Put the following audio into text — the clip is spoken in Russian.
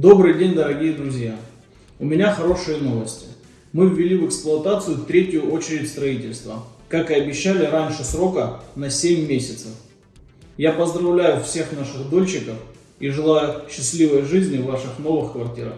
Добрый день, дорогие друзья! У меня хорошие новости. Мы ввели в эксплуатацию третью очередь строительства, как и обещали раньше срока на 7 месяцев. Я поздравляю всех наших дольщиков и желаю счастливой жизни в ваших новых квартирах.